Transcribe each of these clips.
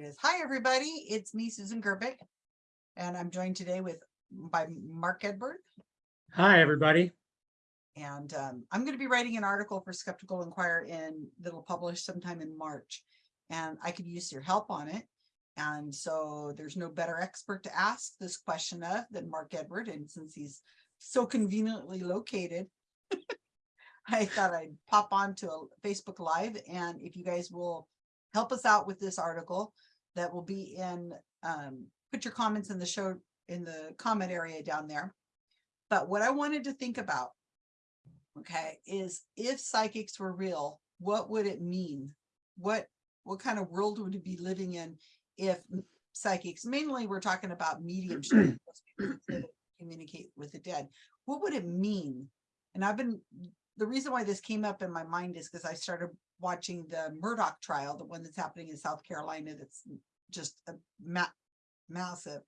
it is. Hi, everybody. It's me, Susan Gerbic. And I'm joined today with by Mark Edward. Hi, everybody. And um, I'm going to be writing an article for Skeptical Inquirer in that'll publish sometime in March. And I could use your help on it. And so there's no better expert to ask this question of than Mark Edward. And since he's so conveniently located, I thought I'd pop on to a Facebook Live. And if you guys will help us out with this article that will be in, um, put your comments in the show, in the comment area down there. But what I wanted to think about, okay, is if psychics were real, what would it mean? What, what kind of world would it be living in if psychics, mainly we're talking about mediumship, communicate with the dead. What would it mean? And I've been, the reason why this came up in my mind is because I started watching the Murdaugh trial, the one that's happening in South Carolina, that's just a ma massive.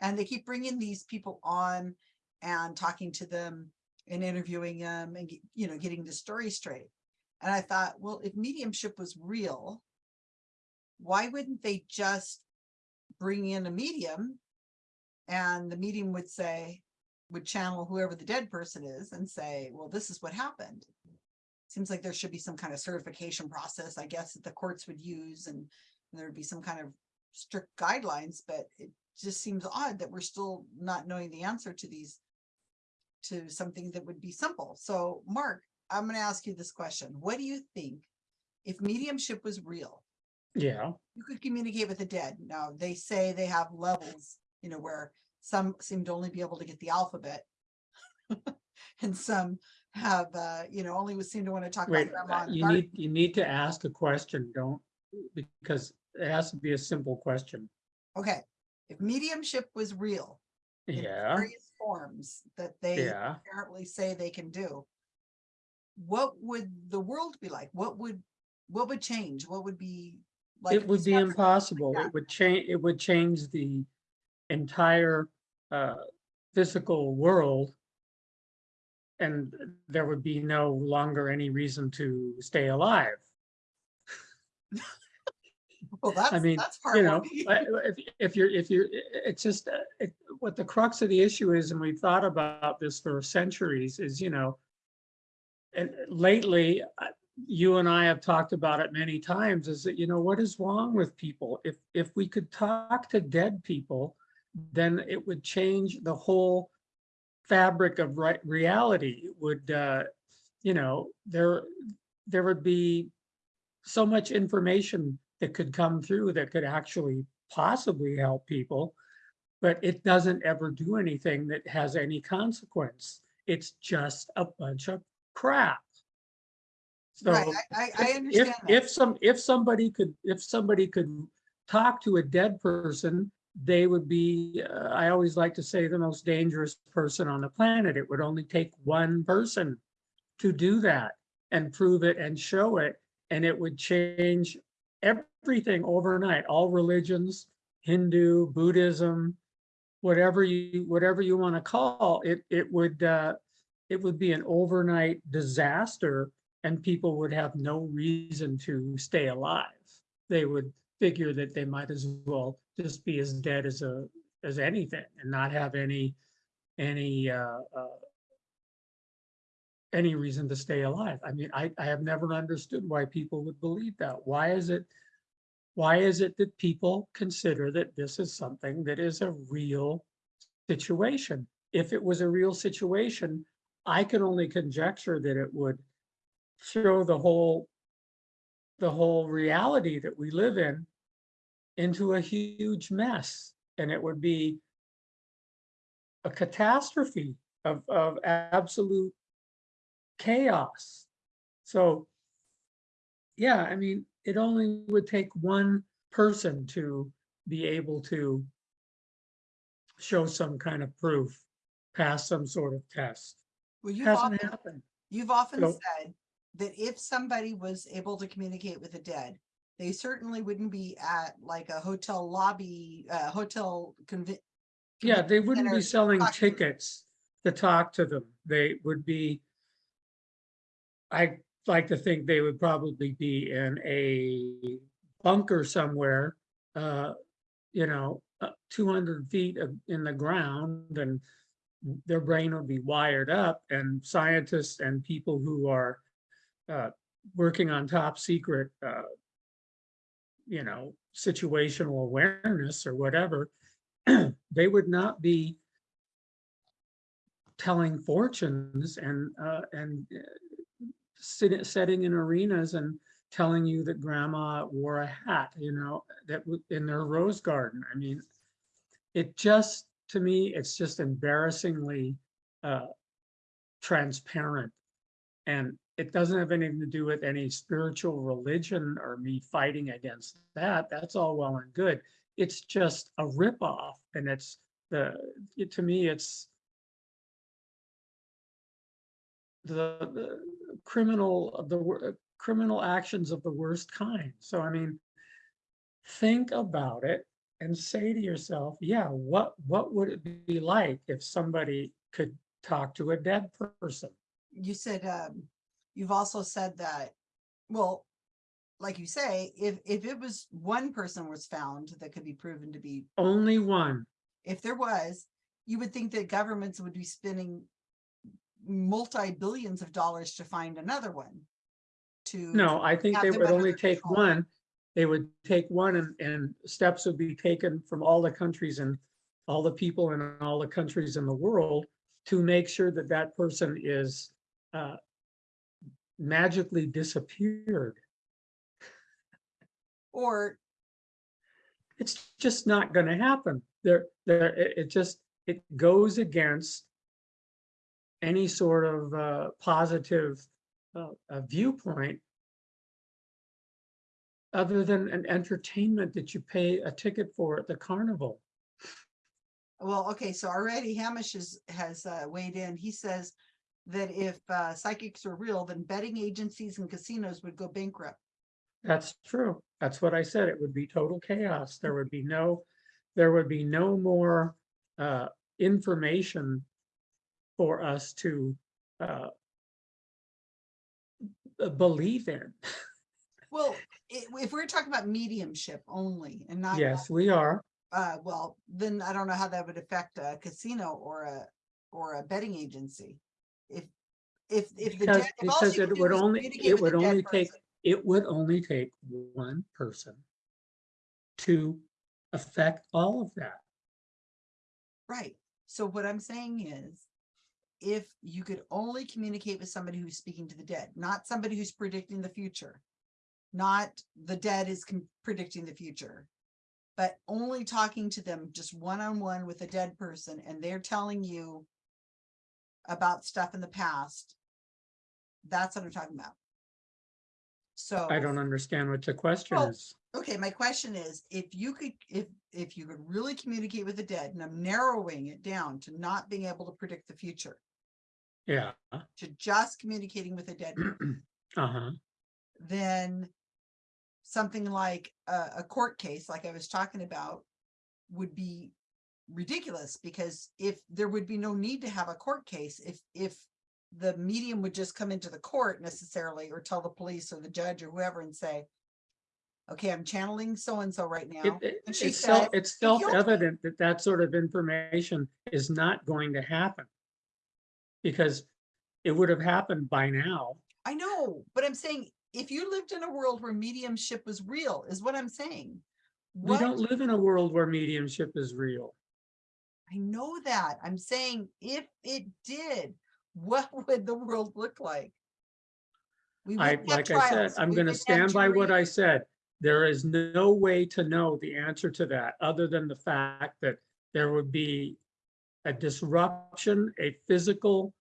And they keep bringing these people on and talking to them and interviewing them and, you know, getting the story straight. And I thought, well, if mediumship was real, why wouldn't they just bring in a medium and the medium would say, would channel whoever the dead person is and say, well, this is what happened. Seems like there should be some kind of certification process, I guess, that the courts would use and there would be some kind of strict guidelines, but it just seems odd that we're still not knowing the answer to these, to something that would be simple. So Mark, I'm going to ask you this question. What do you think if mediumship was real? Yeah, you could communicate with the dead. Now, they say they have levels, you know, where some seem to only be able to get the alphabet. and some have, uh, you know, only would seem to want to talk wait, about grandma. uh, you garden. need, you need to ask a question, don't, because it has to be a simple question. Okay, if mediumship was real, Yeah, various forms that they yeah. apparently say they can do, what would the world be like? What would, what would change? What would be like? It would be impossible. that. It would change, it would change the entire uh, physical world. And there would be no longer any reason to stay alive. Well, that's, I mean, that's you know, if, if you're, if you're, it's just, uh, it, what the crux of the issue is, and we've thought about this for centuries, is, you know, and lately, uh, you and I have talked about it many times, is that, you know, what is wrong with people? If, if we could talk to dead people, then it would change the whole fabric of right reality. Would, uh, you know, there, there would be so much information that could come through that could actually possibly help people, but it doesn't ever do anything that has any consequence. It's just a bunch of crap. Right, So I, I, I understand if, that. if some, if somebody could, if somebody could talk to a dead person, they would be, uh, I always like to say, the most dangerous person on the planet. It would only take one person to do that and prove it and show it, and it would change everything overnight, all religions, Hindu, Buddhism, whatever you, whatever you want to call it, it would, uh, it would be an overnight disaster and people would have no reason to stay alive. They would figure that they might as well just be as dead as a, as anything and not have any, any, uh, uh, any reason to stay alive. I mean, I, I have never understood why people would believe that. Why is it, why is it that people consider that this is something that is a real situation? If it was a real situation, I can only conjecture that it would throw the whole, the whole reality that we live in into a huge mess. And it would be a catastrophe of, of absolute chaos. So, yeah, I mean, it only would take one person to be able to show some kind of proof, pass some sort of test. Well, you've often, Hasn't happened. you've often So- said that if somebody was able to communicate with the dead, they certainly wouldn't be at like a hotel lobby, uh, hotel Yeah, they wouldn't be selling tickets to talk to them. They would be, I like to think they would probably be in a bunker somewhere uh, you know, uh, two hundred feet in the ground and their brain would be wired up and scientists and people who are uh, working on top secret, uh, you know, situational awareness or whatever, they would not be telling fortunes and, uh, and uh, sitting, setting in arenas and telling you that grandma wore a hat, you know, that in their rose garden. I mean, it just, to me, it's just embarrassingly uh, transparent. And it doesn't have anything to do with any spiritual religion or me fighting against that. That's all well and good. It's just a ripoff and it's the, it- to me, it's the, the criminal the criminal actions of the worst kind. So I mean, think about it and say to yourself, yeah, what what would it be like if somebody could talk to a dead person? You said, um, you've also said that, well, like you say, if, if it was one person was found that could be proven to be, Only one. if there was, you would think that governments would be spending multi-billions of dollars to find another one. To. No, I think they would only take control. one. They would take one and, and steps would be taken from all the countries and all the people in all the countries in the world to make sure that that person is uh, magically disappeared. Or, It's just not gonna happen. There, there, it, it just, it goes against any sort of uh, positive uh, uh, viewpoint other than an entertainment that you pay a ticket for at the carnival. well, okay, so already Hamish is, has uh, weighed in. He says that if uh, psychics are real, then betting agencies and casinos would go bankrupt. That's true. That's what I said. It would be total chaos. There would be no, there would be no more uh, information for us to uh, believe in. Well, if we're talking about mediumship only and not. Yes, we are. Uh, well, then I don't know how that would affect a casino or a, or a betting agency. If, if, if the. Because, dead- if because it would only, it would only take, person, it would only take one person to affect all of that. Right, so what I'm saying is. If you could only communicate with somebody who's speaking to the dead, not somebody who's predicting the future. Not the dead is predicting the future. But only talking to them just one-on-one with a dead person and they're telling you. About stuff in the past. That's what I'm talking about. So. I don't understand what the question Well, is. Okay, my question is, if you could, if, if you could really communicate with the dead, and I'm narrowing it down to not being able to predict the future, Yeah, to just communicating with a dead, uh-huh. then something like a, a court case, like I was talking about, would be ridiculous, because if there would be no need to have a court case, if, if the medium would just come into the court necessarily, or tell the police or the judge or whoever and say, okay, I'm channeling so-and-so right now. It- it- And she It's self, it's self-evident that that sort of information is not going to happen. Because it would have happened by now. I know, but I'm saying, if you lived in a world where mediumship was real, is what I'm saying. We don't live in a world where mediumship is real. I know that, I'm saying, if it did, what would the world look like? We I, like I said, I'm gonna stand by what I said. There is no way to know the answer to that, other than the fact that there would be a disruption, a physical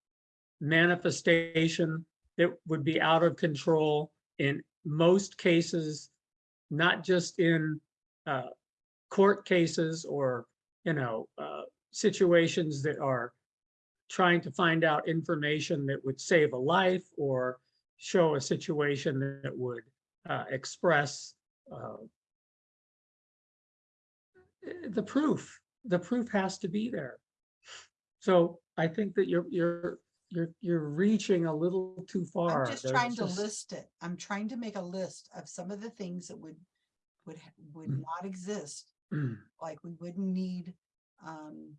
manifestation that would be out of control in most cases, not just in uh, court cases or, you know, uh, situations that are trying to find out information that would save a life or show a situation that would uh, express uh, the proof. The proof has to be there. So I think that you're you're you're you're reaching a little too far. I'm just There's trying to list it, I'm trying to make a list of some of the things that would would, would Mm. not exist, like we wouldn't need, um,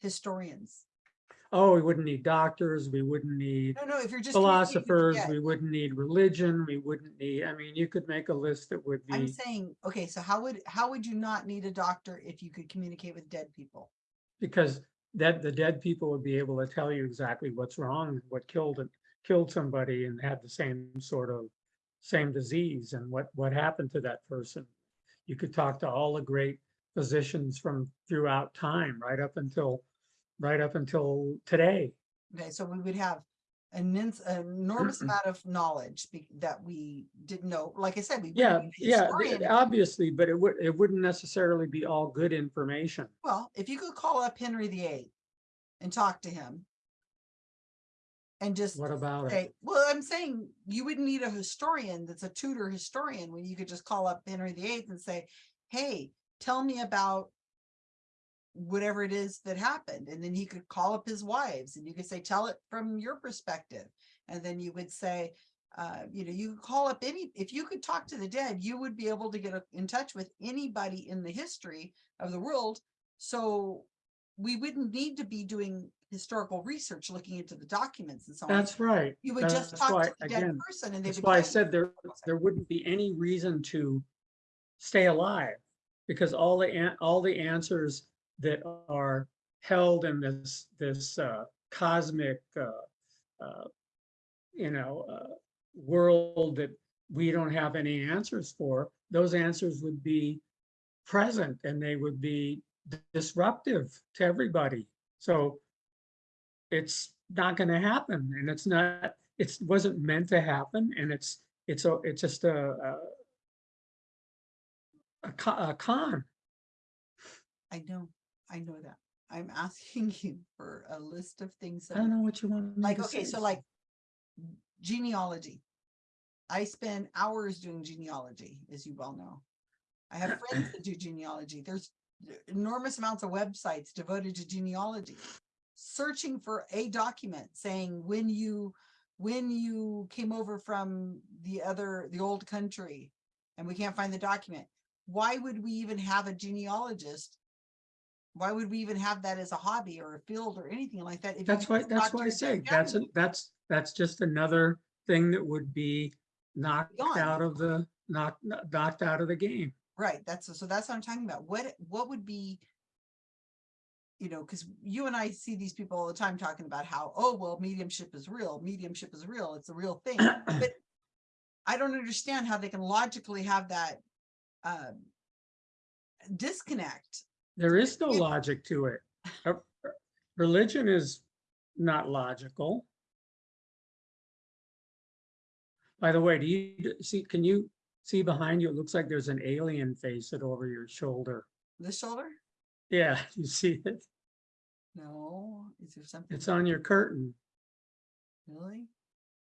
historians. Oh, we wouldn't need doctors, we wouldn't need No, no, if you're just. communicating with the philosophers, we wouldn't need religion, we wouldn't need, I mean, you could make a list that would be. I'm saying, okay, so how would, how would you not need a doctor if you could communicate with dead people? because that the dead people would be able to tell you exactly what's wrong, what killed it, killed somebody and had the same sort of, same disease and what, what happened to that person. You could talk to all the great physicians from throughout time, right up until, right up until today. Okay, so we would have an immense, enormous amount of knowledge that we didn't know, like I said, we. Yeah, yeah, obviously, but it would, it wouldn't necessarily be all good information. Well, if you could call up Henry VIII and talk to him. And just What about it? say, well, I'm saying you wouldn't need a historian that's a Tudor historian when you could just call up Henry VIII and say, hey, tell me about. Whatever it is that happened, and then he could call up his wives and you could say, tell it from your perspective. And then you would say, uh, you know, you could call up any, if you could talk to the dead, you would be able to get in touch with anybody in the history of the world. So we wouldn't need to be doing historical research, looking into the documents and so on. That's right. You would just That's talk why, to the dead again, person and they That's would. why I said there, there wouldn't be any reason to stay alive. Because all the, all the answers that are held in this, this uh, cosmic, uh, uh, you know, uh, world that we don't have any answers for, those answers would be present and they would be disruptive to everybody. So it's not gonna happen and it's not, it's wasn't meant to happen and it's, it's a, it's just a, a a co- a con. I know, I know that. I'm asking you for a list of things. I that don't know what you want. me Like, to okay, say. so like genealogy. I spend hours doing genealogy, as you well know. I have friends that do genealogy. There's enormous amounts of websites devoted to genealogy. Searching for a document saying when you, when you came over from the other, the old country and we can't find the document. Why would we even have a genealogist? Why would we even have that as a hobby or a field or anything like that? if That's why, that's why I say, that's, a- that's, that's just another thing that would be knocked Gone. out of the, knocked, knocked out of the game. Right, that's, so that's what I'm talking about. What, what would be? You know, because you and I see these people all the time talking about how, oh, well, mediumship is real, mediumship is real, it's a real thing, but. I don't understand how they can logically have that. Um. Disconnect. There is no logic to it. Religion is not logical. By the way, do you see, can you see behind you? It looks like there's an alien face it over your shoulder. The shoulder? Yeah, you see it? No, is there something? It's on your curtain. Really?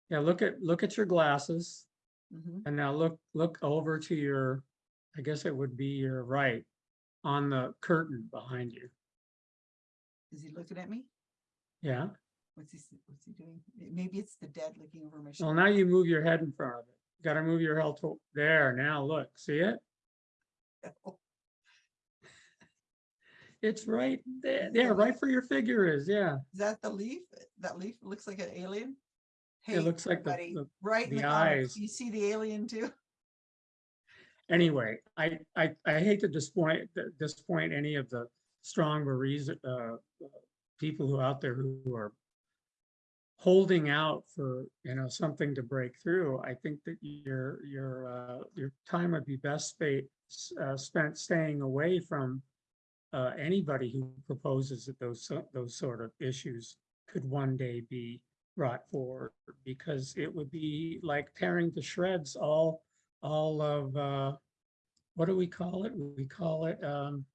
Yeah, look at, look at your glasses hmm and now look, look over to your, I guess it would be your right on the curtain behind you. Is he looking at me? Yeah, What's he, s- what's he doing? Maybe it's the dead looking over my well, shoulder. now you move your head in front of it. You Got to move your head to, there, now look, see it? It's right there, yeah, right where your figure is, yeah. Is that the leaf? That leaf looks like an alien? Hey, It looks like the, everybody, the- right in the the comments, eyes. you see the alien too? Anyway, I, I, I hate to disappoint, disappoint any of the strong reason, uh, people who out there who are holding out for, you know, something to break through. I think that your, your, uh, your time would be best spent, uh, spent staying away from uh, anybody who proposes that those, those sort of issues could one day be brought forward, because it would be like tearing to shreds all, all of, uh, what do we call it? We call it, um,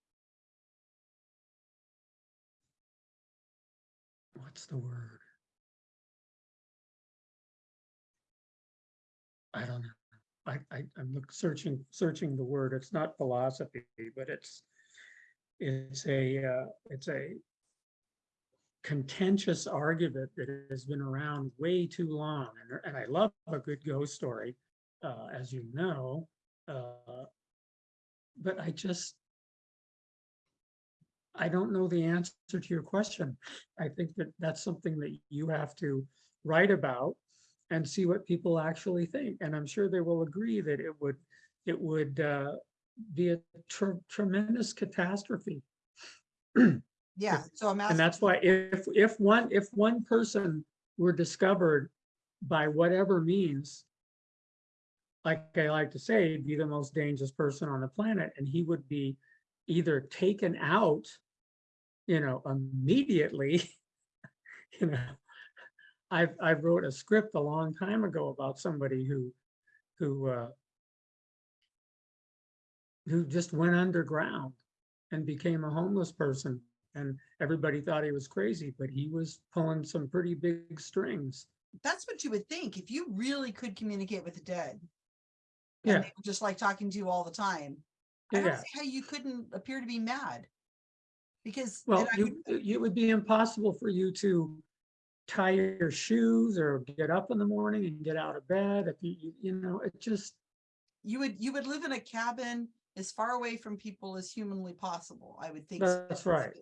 what's the word? I don't know. I, I, I'm searching, searching the word. It's not philosophy, but it's, it's a, uh, it's a contentious argument that has been around way too long. And, and I love a good ghost story, uh, as you know. Uh, but I just, I don't know the answer to your question. I think that that's something that you have to write about and see what people actually think. And I'm sure they will agree that it would, it would uh, be a tre- tremendous catastrophe. Yeah, so I'm And that's why if, if one, if one person were discovered by whatever means, like I like to say, be the most dangerous person on the planet, and he would be either taken out, you know, immediately, you know. I've, I wrote a script a long time ago about somebody who, who, uh, who just went underground and became a homeless person. And everybody thought he was crazy, but he was pulling some pretty big strings. that's what you would think, if you really could communicate with the dead. Yeah. And they were just like talking to you all the time. I don't Yeah, see how you couldn't appear to be mad. Because. well, you, it would be impossible for you to tie your shoes or get up in the morning and get out of bed if you, you- know, it just, You would, you would live in a cabin as far away from people as humanly possible, I would think. so. That's right.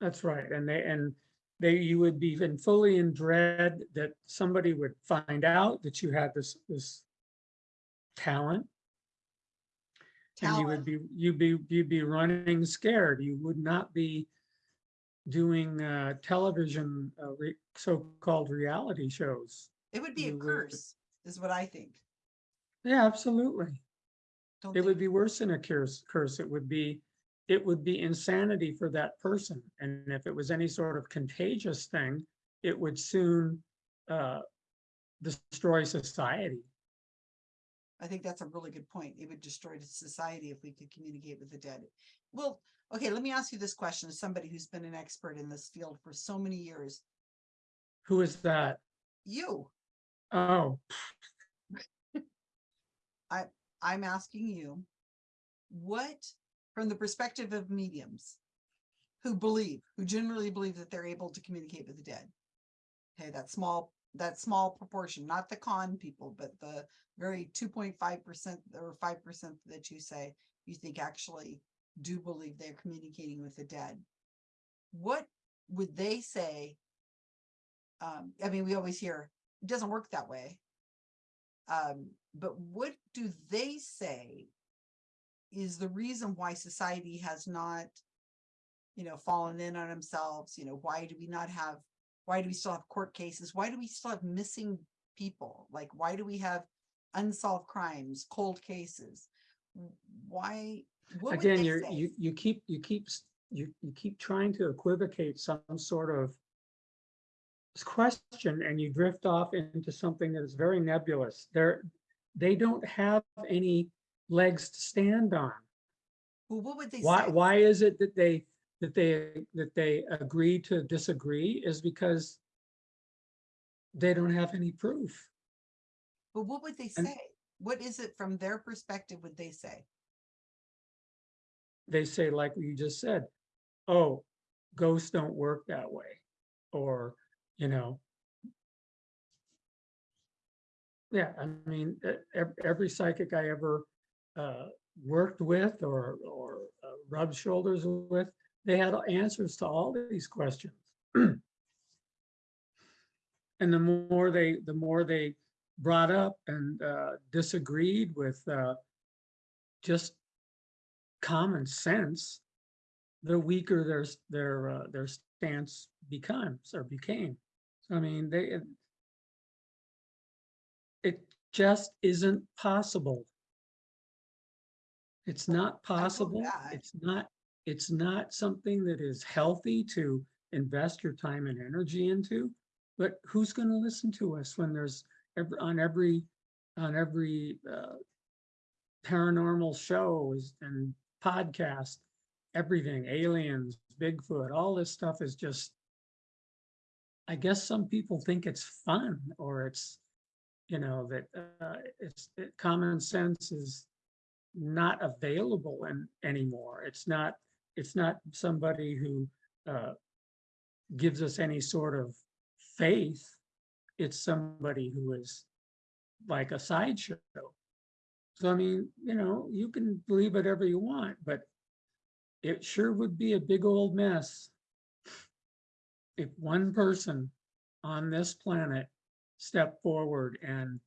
that's right. And they, and they, you would be in fully in dread that somebody would find out that you had this, this talent. And you would be, you'd be, you'd be running scared. You would not be doing uh, television, uh, re- so-called reality shows. It would be a would- curse, is what I think. Yeah, absolutely. Don't It would be worse than a curse, curse. It would be, it would be insanity for that person. And if it was any sort of contagious thing, it would soon uh, destroy society. I think that's a really good point. It would destroy the society if we could communicate with the dead. Well, okay, let me ask you this question as somebody who's been an expert in this field for so many years. Who is that? You, Oh, I, I'm asking you, what, from the perspective of mediums who believe, who generally believe that they're able to communicate with the dead? Okay, that small, that small proportion, not the con people, but the very two point five percent or five percent that you say you think actually do believe they're communicating with the dead. What would they say? Um, I mean, we always hear, it doesn't work that way. Um, but what do they say is the reason why society has not, you know, fallen in on themselves? You know, why do we not have, why do we still have court cases? Why do we still have missing people? Like, why do we have unsolved crimes, cold cases? Why? again, you're, you, you keep, you keep, you, you keep trying to equivocate some sort of question and you drift off into something that is very nebulous. They're, they don't have any legs to stand on. Well, what would they Why, say? why is it that they, that they, that they agree to disagree is because they don't have any proof. But what would they and- say? What is it from their perspective would they say? They say, like you just said, oh, ghosts don't work that way. Or, you know. Yeah, I mean, every psychic I ever uh, worked with or, or uh, rubbed shoulders with, they had answers to all these questions. And the more they, the more they brought up and uh, disagreed with uh, just common sense, the weaker their, their, uh, their stance becomes or became. So I mean, they, it- it just isn't possible. It's not possible. It's not, it's not something that is healthy to invest your time and energy into. But who's going to listen to us when there's every, on every, on every uh, paranormal show and podcast, everything, aliens, Bigfoot, all this stuff is just, I guess some people think it's fun or it's, you know, that uh, it's, that common sense is not available and anymore. It's not, it's not somebody who uh, gives us any sort of faith. It's somebody who is like a sideshow. So I mean, you know, you can believe whatever you want, but it sure would be a big old mess if one person on this planet stepped forward and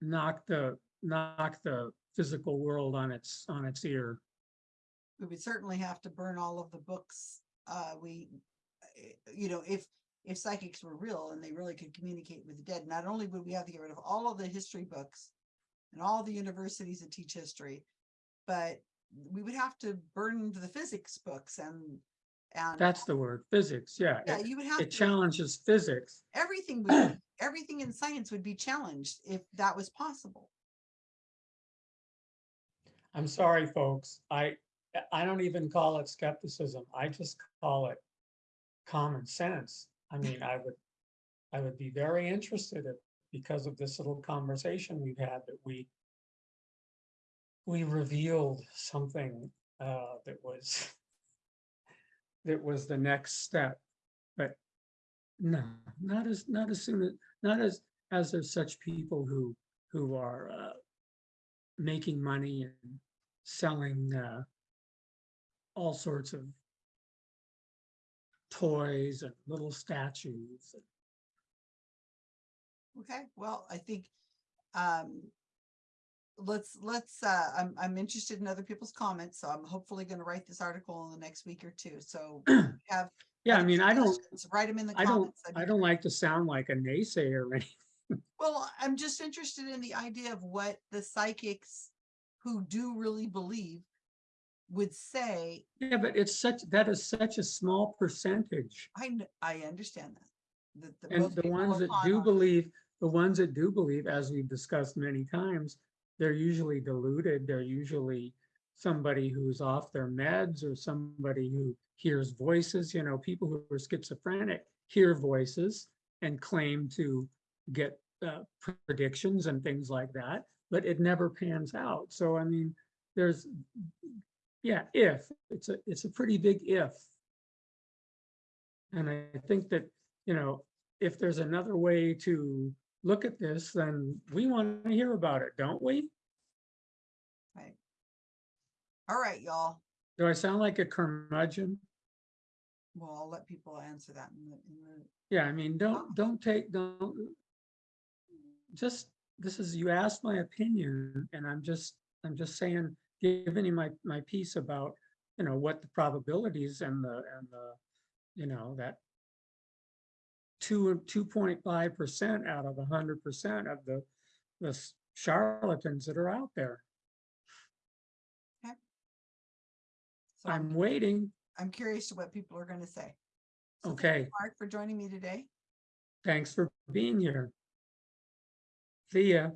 knocked the, knocked the physical world on its, on its ear. We would certainly have to burn all of the books. Uh, we, eh, you know, if, if psychics were real and they really could communicate with the dead, not only would we have to get rid of all of the history books and all the universities that teach history, but we would have to burn the physics books and, and. That's the word, physics, yeah. Yeah, It you would have. it to- challenges physics. everything would, everything in science would be challenged if that was possible. I'm sorry, folks. I, I don't even call it skepticism. I just call it common sense. I mean, I would, I would be very interested if, because of this little conversation we've had, that we we revealed something uh, that was that was the next step. But no, not as, not as soon as, not as, as there's such people who, who are uh, making money and selling uh, all sorts of toys and little statues. Okay, well, I think, um, let's, let's, uh, I'm, I'm interested in other people's comments, so I'm hopefully gonna write this article in the next week or two, so have. Yeah, I mean, I don't, Write them in the I don't. I'd I don't like to sound like a naysayer or anything. Well, I'm just interested in the idea of what the psychics who do really believe would say. Yeah, but it's such, that is such a small percentage. I, I understand that. that- that And the ones that do believe, the ones that do believe, as we've discussed many times, they're usually deluded. They're usually somebody who's off their meds or somebody who hears voices, you know, people who are schizophrenic hear voices and claim to get uh, predictions and things like that, but it never pans out. So I mean, there's, yeah, if, it's a, it's a pretty big if. And I think that, you know, if there's another way to look at this, then we want to hear about it, don't we? Right. All right, y'all. Do I sound like a curmudgeon? Well, I'll let people answer that in the, in the, Yeah, I mean, don't, don't take, don't. Just, this is, you asked my opinion and I'm just, I'm just saying, giving you my, my piece about, you know, what the probabilities and the, and the, you know, that two, two point five percent out of a hundred percent of the, the charlatans that are out there. so I'm, waiting. I'm curious to what people are gonna say. So Okay, Mark, for joining me today. thanks for being here. See ya.